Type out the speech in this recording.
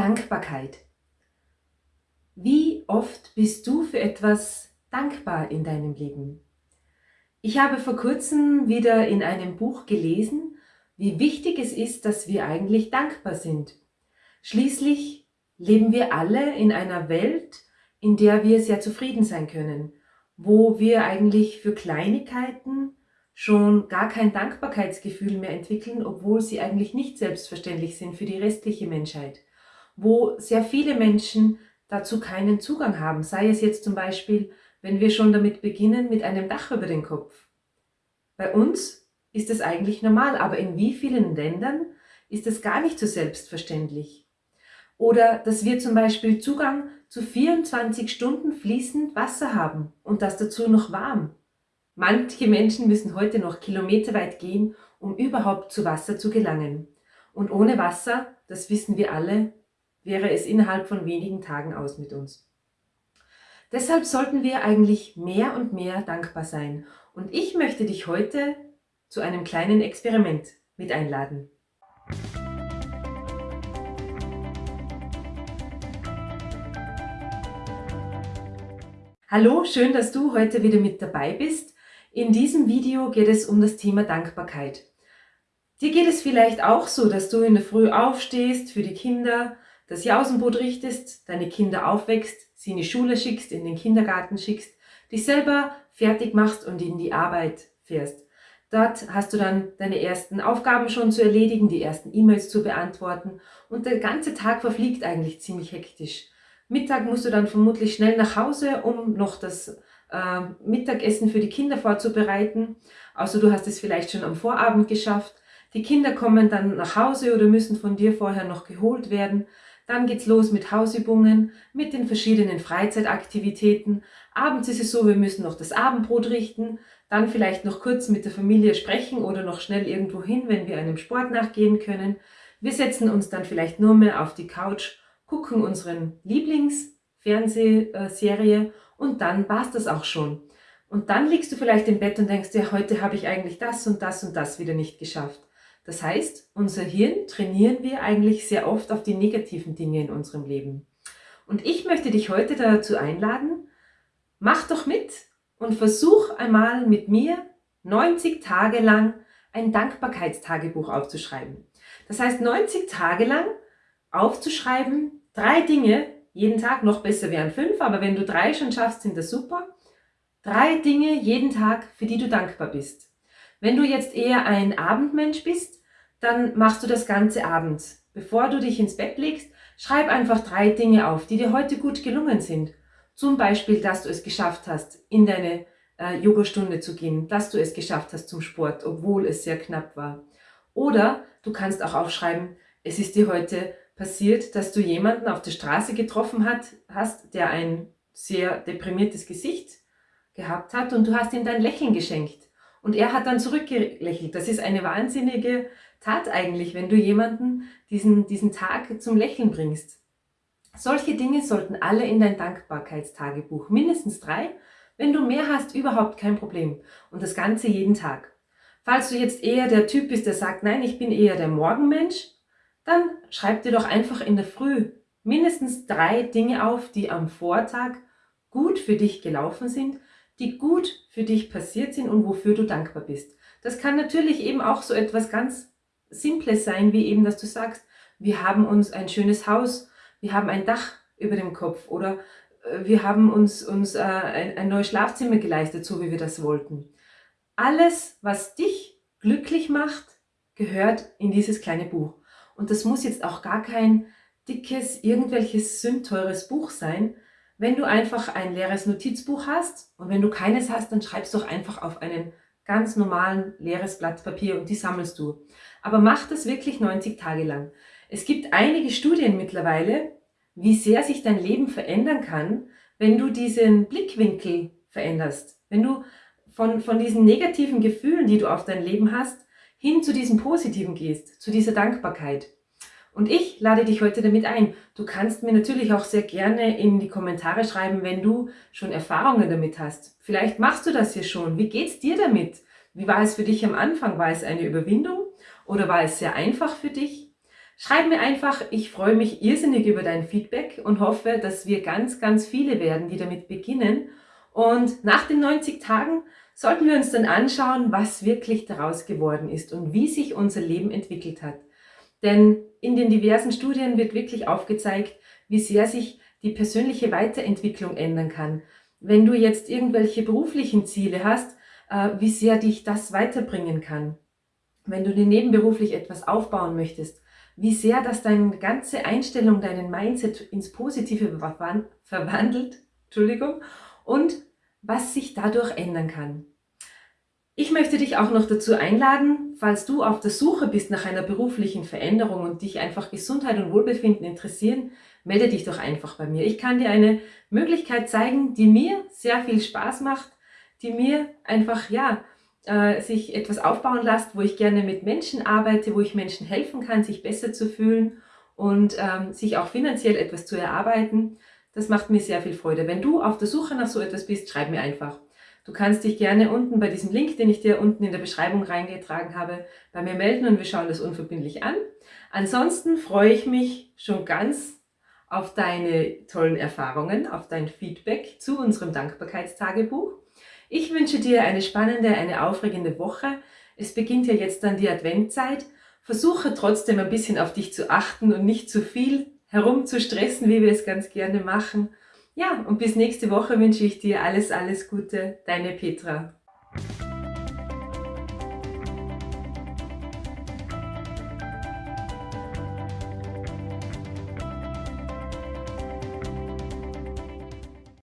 Dankbarkeit. Wie oft bist du für etwas dankbar in deinem Leben? Ich habe vor kurzem wieder in einem Buch gelesen, wie wichtig es ist, dass wir eigentlich dankbar sind. Schließlich leben wir alle in einer Welt, in der wir sehr zufrieden sein können, wo wir eigentlich für Kleinigkeiten schon gar kein Dankbarkeitsgefühl mehr entwickeln, obwohl sie eigentlich nicht selbstverständlich sind für die restliche Menschheit, wo sehr viele Menschen dazu keinen Zugang haben, sei es jetzt zum Beispiel, wenn wir schon damit beginnen, mit einem Dach über den Kopf. Bei uns ist es eigentlich normal, aber in wie vielen Ländern ist es gar nicht so selbstverständlich. Oder dass wir zum Beispiel Zugang zu 24 Stunden fließend Wasser haben und das dazu noch warm. Manche Menschen müssen heute noch kilometerweit gehen, um überhaupt zu Wasser zu gelangen. Und ohne Wasser, das wissen wir alle, wäre es innerhalb von wenigen Tagen aus mit uns. Deshalb sollten wir eigentlich mehr und mehr dankbar sein. Und ich möchte dich heute zu einem kleinen Experiment mit einladen. Hallo, schön, dass du heute wieder mit dabei bist. In diesem Video geht es um das Thema Dankbarkeit. Dir geht es vielleicht auch so, dass du in der Früh aufstehst für die Kinder, das Jausenbrot richtest, deine Kinder aufwächst, sie in die Schule schickst, in den Kindergarten schickst, dich selber fertig machst und in die Arbeit fährst. Dort hast du dann deine ersten Aufgaben schon zu erledigen, die ersten E-Mails zu beantworten und der ganze Tag verfliegt eigentlich ziemlich hektisch. Mittag musst du dann vermutlich schnell nach Hause, um noch das äh, Mittagessen für die Kinder vorzubereiten. Also du hast es vielleicht schon am Vorabend geschafft. Die Kinder kommen dann nach Hause oder müssen von dir vorher noch geholt werden. Dann geht's los mit Hausübungen, mit den verschiedenen Freizeitaktivitäten. Abends ist es so, wir müssen noch das Abendbrot richten, dann vielleicht noch kurz mit der Familie sprechen oder noch schnell irgendwo hin, wenn wir einem Sport nachgehen können. Wir setzen uns dann vielleicht nur mehr auf die Couch, gucken unseren Lieblingsfernsehserie und dann war's das auch schon. Und dann liegst du vielleicht im Bett und denkst dir, heute habe ich eigentlich das und das und das wieder nicht geschafft. Das heißt, unser Hirn trainieren wir eigentlich sehr oft auf die negativen Dinge in unserem Leben. Und ich möchte dich heute dazu einladen, mach doch mit und versuch einmal mit mir 90 Tage lang ein Dankbarkeitstagebuch aufzuschreiben. Das heißt, 90 Tage lang aufzuschreiben, drei Dinge, jeden Tag, noch besser wären fünf, aber wenn du drei schon schaffst, sind das super. Drei Dinge jeden Tag, für die du dankbar bist. Wenn du jetzt eher ein Abendmensch bist, dann machst du das Ganze abends. Bevor du dich ins Bett legst, schreib einfach drei Dinge auf, die dir heute gut gelungen sind. Zum Beispiel, dass du es geschafft hast, in deine äh, Yogastunde zu gehen, dass du es geschafft hast zum Sport, obwohl es sehr knapp war. Oder du kannst auch aufschreiben, es ist dir heute passiert, dass du jemanden auf der Straße getroffen hat, hast, der ein sehr deprimiertes Gesicht gehabt hat und du hast ihm dein Lächeln geschenkt. Und er hat dann zurückgelächelt. Das ist eine wahnsinnige Tat eigentlich, wenn du jemanden diesen, diesen Tag zum Lächeln bringst. Solche Dinge sollten alle in dein Dankbarkeitstagebuch, mindestens drei. Wenn du mehr hast, überhaupt kein Problem. Und das Ganze jeden Tag. Falls du jetzt eher der Typ bist, der sagt, nein, ich bin eher der Morgenmensch, dann schreib dir doch einfach in der Früh mindestens drei Dinge auf, die am Vortag gut für dich gelaufen sind, die gut für dich passiert sind und wofür du dankbar bist. Das kann natürlich eben auch so etwas ganz Simples sein, wie eben, dass du sagst, wir haben uns ein schönes Haus, wir haben ein Dach über dem Kopf oder äh, wir haben uns, uns äh, ein, ein neues Schlafzimmer geleistet, so wie wir das wollten. Alles, was dich glücklich macht, gehört in dieses kleine Buch. Und das muss jetzt auch gar kein dickes, irgendwelches sündteures Buch sein, wenn du einfach ein leeres Notizbuch hast und wenn du keines hast, dann schreibst du doch einfach auf einen ganz normalen leeres Blatt Papier und die sammelst du. Aber mach das wirklich 90 Tage lang. Es gibt einige Studien mittlerweile, wie sehr sich dein Leben verändern kann, wenn du diesen Blickwinkel veränderst. Wenn du von, von diesen negativen Gefühlen, die du auf dein Leben hast, hin zu diesem Positiven gehst, zu dieser Dankbarkeit. Und ich lade dich heute damit ein. Du kannst mir natürlich auch sehr gerne in die Kommentare schreiben, wenn du schon Erfahrungen damit hast. Vielleicht machst du das hier schon. Wie geht's dir damit? Wie war es für dich am Anfang? War es eine Überwindung oder war es sehr einfach für dich? Schreib mir einfach, ich freue mich irrsinnig über dein Feedback und hoffe, dass wir ganz, ganz viele werden, die damit beginnen. Und nach den 90 Tagen sollten wir uns dann anschauen, was wirklich daraus geworden ist und wie sich unser Leben entwickelt hat. Denn in den diversen Studien wird wirklich aufgezeigt, wie sehr sich die persönliche Weiterentwicklung ändern kann. Wenn du jetzt irgendwelche beruflichen Ziele hast, äh, wie sehr dich das weiterbringen kann. Wenn du dir nebenberuflich etwas aufbauen möchtest, wie sehr das deine ganze Einstellung, deinen Mindset ins Positive verwandelt, Entschuldigung, und was sich dadurch ändern kann. Ich möchte dich auch noch dazu einladen, falls du auf der Suche bist nach einer beruflichen Veränderung und dich einfach Gesundheit und Wohlbefinden interessieren, melde dich doch einfach bei mir. Ich kann dir eine Möglichkeit zeigen, die mir sehr viel Spaß macht, die mir einfach, ja, äh, sich etwas aufbauen lässt, wo ich gerne mit Menschen arbeite, wo ich Menschen helfen kann, sich besser zu fühlen und ähm, sich auch finanziell etwas zu erarbeiten. Das macht mir sehr viel Freude. Wenn du auf der Suche nach so etwas bist, schreib mir einfach. Du kannst dich gerne unten bei diesem Link, den ich dir unten in der Beschreibung reingetragen habe, bei mir melden und wir schauen das unverbindlich an. Ansonsten freue ich mich schon ganz auf deine tollen Erfahrungen, auf dein Feedback zu unserem Dankbarkeitstagebuch. Ich wünsche dir eine spannende, eine aufregende Woche. Es beginnt ja jetzt dann die Adventzeit. Versuche trotzdem ein bisschen auf dich zu achten und nicht zu viel herumzustressen, wie wir es ganz gerne machen. Ja, und bis nächste Woche wünsche ich dir alles, alles Gute. Deine Petra.